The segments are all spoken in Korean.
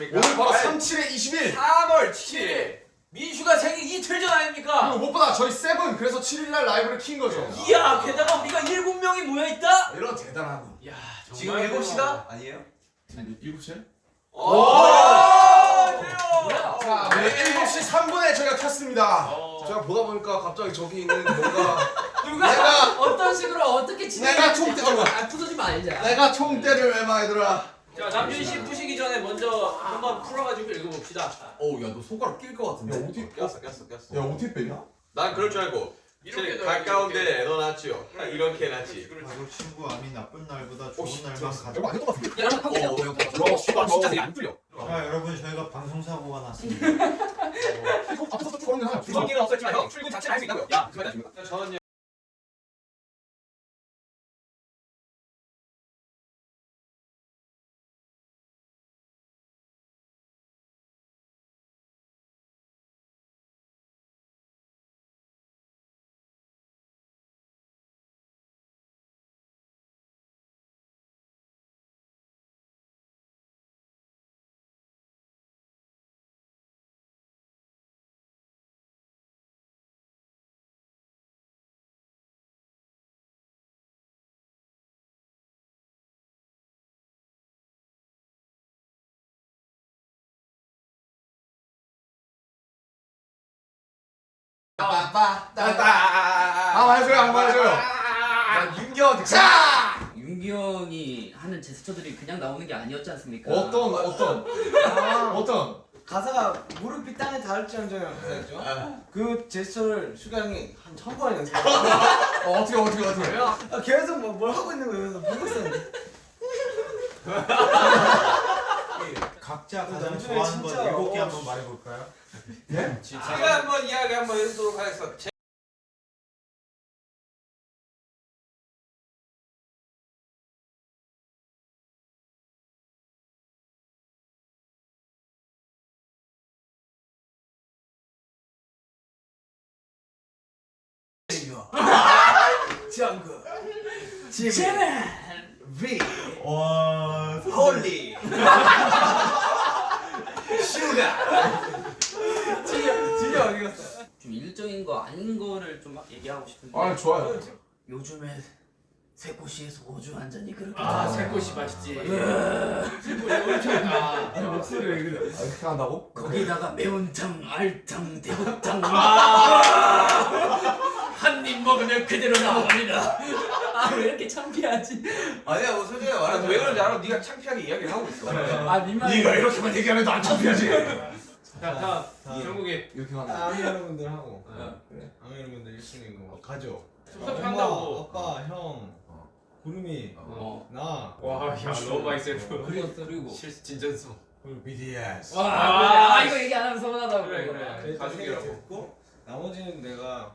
안녕하십니까 오늘 바로 37의 21 3월 7일 민슈가 생일 이틀 전 아닙니까? 그리고 무엇보다 저희 세븐 그래서 7일날 라이브를 킨 거죠 이야 게다가 우리가 7명이 모여있다? 이런 대단하군 이야 지금 정말 7시다? 아니에요? 7시에? 오! 자 네, 7시 3분에 저희가 켰습니다 어. 제가 보다 보니까 갑자기 저기 있는 뭔가 누가 내가- 어떤 식으로 어떻게 내가 진행할지 총대- 어, 아 부서지면 알자. 내가 총대를 외마 얘들아 자 남준 씨 푸시기 전에 먼저 한번 풀어가지고 읽어봅시다. 어우 야너 손가락 낄 것 같은데? 야, 어디- 꼈어 꼈어 꼈어. 야 어떻게 빼냐? 난 그럴 줄 알고. 이렇게 제 넣어야지, 가까운 이렇게. 데에 넣어놨지요. 딱 이렇게 해놨지 바로 친구 암이 나쁜 날보다 좋은 씨, 날만. 가자. 이거 아닌 것 같은데? 야, 어, 야, 씨발, 진짜 되게 안 뚫려. 자 여러분 저희가 방송 사고가 났습니다. 앞에서 쭉 걸는 하나 주성기는 없었지만 형 출근 자체는 할수 있다고요. 야 그만 하십니까 저는요 아 해줘요 한번 해줘요 난 윤경 자! 윤기형이 하는 제스처들이 그냥 나오는 게 아니었지 않습니까? 어떤 어떤 어떤 가사가 무릎이 땅에 닿을지언정 가사였죠. 그 제스처를 슈가 형이 한 천 번 연습. 어, 어떻게 어떻게 어떻게 아, 계속 뭐, 뭘 하고 있는 거예요. 보고 있었는데. 각자 가장 남준이 좋아하는 것 일곱 개 어, 한번 말해볼까요? 제가 한번 이야기 한번 해보도록 하겠습니다. 제발. V. 와 홀리. 슈가. 진짜 진짜 어디 갔어? 좀 일적인 거 아닌 거를 좀 막 얘기하고 싶은데. 아 좋아요 요즘에 새꼬시에 소주 한 잔이 그렇게 아. 새꼬시 맛있지 새꼬시 엄청 아 목소리 왜 그래? 아, 그렇게 한다고? 거기다가 매운탕, 알탕, 대구탕 아. 한입 먹으면 그대로 나옵니다. 아 창피하지? 아니야 뭐 솔직히 말하면 왜 그런지 알아? 네가 창피하게 이야기를 하고 있어 아 민망해. 이렇게만 얘기하면 안 창피하지 자 다음 정국이 이렇게 하는 아미 여러분들 하고. 그래. 아미 여러분들 1순위 거 가죠. 섭섭해 엄마, 한다고 아빠, 형, 구름이, 어. 나, 와 야 너무 많이 세고 그리고 그리고 실수 진전수 그리고 BTS. 와 아, 아, 이거 얘기 안 하면 서운하다고. 그래, 그래. 가족이라고. 나머지는 내가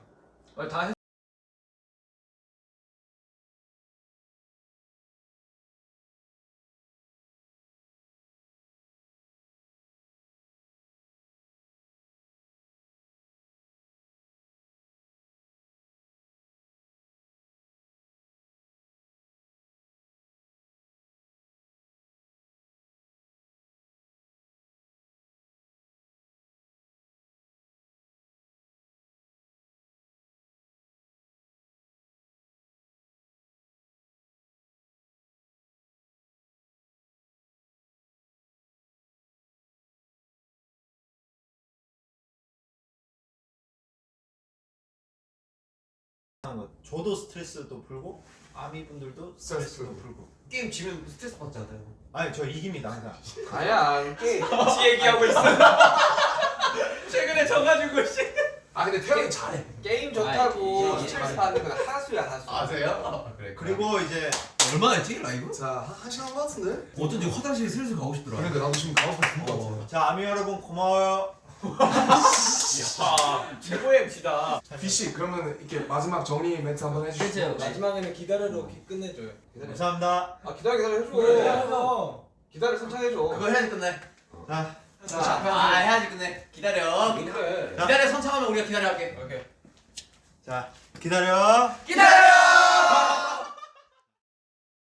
아, 다 했... 저도 스트레스도 풀고 아미 분들도 스트레스도 풀고. 게임 지면 스트레스 받잖아요 아니 저 이깁니다 항상. 아야 게임 지 얘기하고 있어 최근에 져가지고 씨아 근데 태형이 잘해 게임 좋다고 아, 이게- 스트레스 받는 건 하수야 하수 아세요? 그래 그리고 이제 얼마나 했지 라이브? 자, 한, 한 시간 것 같은데? 어쩐지 화장실에 슬슬 가고 싶더라. 그러니까 나도 지금 가고 싶은 것 같아 자 아미 여러분 고마워요. 야 최고의 MC다 비씨 그러면 이렇게 마지막 정리 멘트 한번 해주시죠 그렇죠. 마지막에는 기다려로 끝내줘요. 감사합니다. 아 기다려 기다려 해줘 기다려. 기다려 선창해줘 그거 해야지 끝내. 자아 해야지 끝내. 기다려. 그래 기다려 선창하면 우리가 기다려 할게. 오케이. 자 기다려. 기다려.